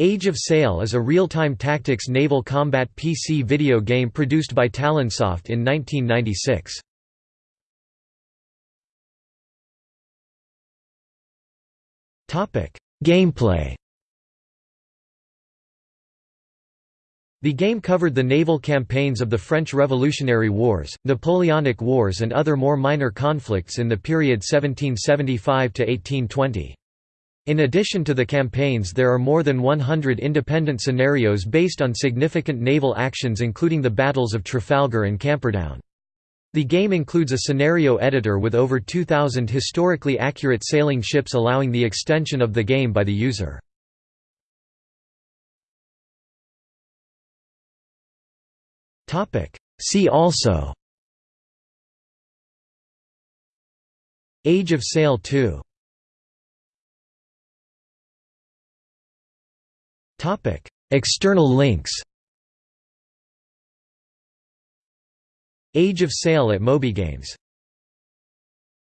Age of Sail is a real-time tactics naval combat PC video game produced by Talonsoft in 1996. Gameplay The game covered the naval campaigns of the French Revolutionary Wars, Napoleonic Wars and other more minor conflicts in the period 1775–1820. In addition to the campaigns there are more than 100 independent scenarios based on significant naval actions including the battles of Trafalgar and Camperdown. The game includes a scenario editor with over 2,000 historically accurate sailing ships allowing the extension of the game by the user. See also Age of Sail 2 External links Age of Sail at MobyGames